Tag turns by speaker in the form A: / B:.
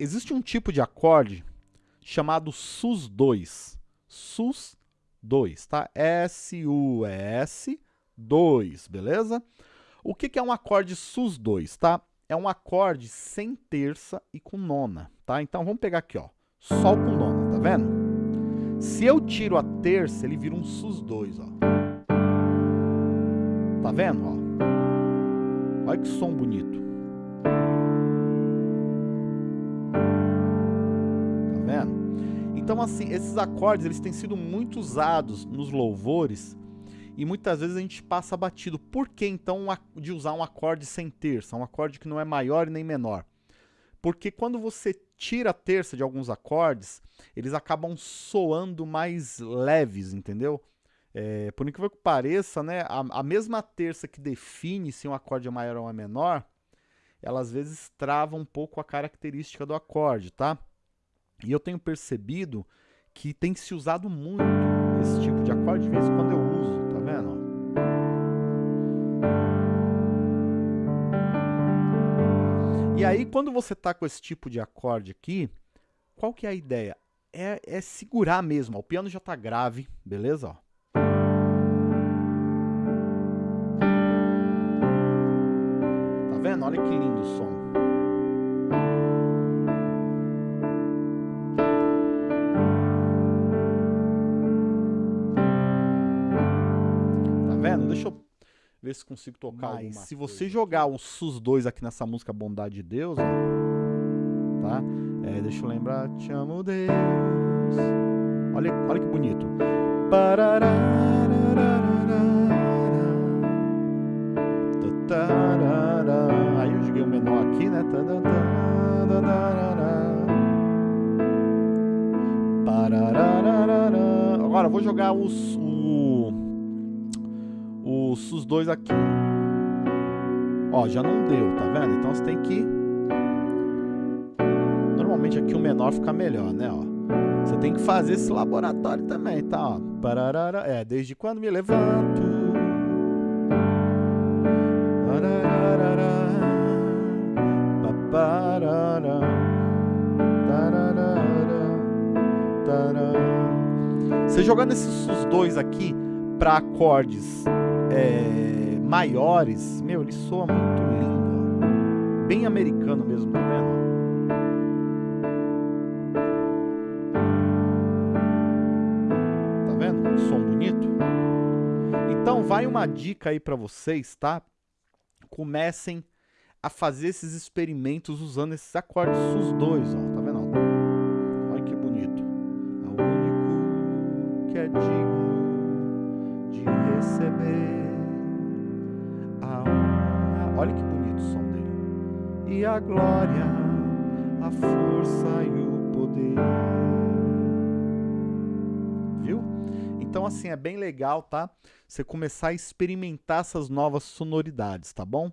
A: existe um tipo de acorde chamado sus2. sus2, tá? S-U-S 2, beleza? O que, que é um acorde sus2, tá? É um acorde sem terça e com nona, tá? Então vamos pegar aqui, ó, sol com nona, tá vendo? Se eu tiro a terça, ele vira um sus2, ó. Tá vendo, ó? Olha que som bonito. Então, assim, esses acordes, eles têm sido muito usados nos louvores e muitas vezes a gente passa batido. Por que então de usar um acorde sem terça, um acorde que não é maior nem menor? Porque quando você tira a terça de alguns acordes, eles acabam soando mais leves, entendeu? É, por incrível que pareça, né, a, a, mesma terça que define se um acorde é maior ou é menor, ela às vezes trava um pouco a característica do acorde, tá? E eu tenho percebido que tem se usado muito esse tipo de acorde, de vez em quando eu uso, tá vendo? E aí, quando você tá com esse tipo de acorde aqui, qual que é a ideia? É, é segurar mesmo, ó. o piano já tá grave, beleza? Ó. Tá vendo? Olha que lindo o som. Vendo? Deixa eu ver se consigo tocar Mas, se você jogar o SUS2 aqui nessa música Bondade de Deus, ó, tá? É, deixa eu lembrar, te amo Deus. Olha, olha que bonito. Aí eu joguei o um menor aqui, né? Agora eu vou jogar os, o SUS2 aqui. Ó, já não deu, tá vendo? Então você tem que... Normalmente aqui o menor fica melhor, né, ó. Você tem que fazer esse laboratório também, tá, ó. Pararara, é, desde quando me levanto... Você jogando esses SUS2 aqui para acordes é, maiores, meu, ele soa muito lindo. Bem americano mesmo, tá vendo? Tá vendo? Som bonito. Então vai uma dica aí para vocês, tá? Comecem a fazer esses experimentos usando esses acordes sus2, ó. Tá Olha que bonito o som dele. E a glória, a força e o poder. Viu? Então, assim, é bem legal, tá? Você começar a experimentar essas novas sonoridades, tá bom?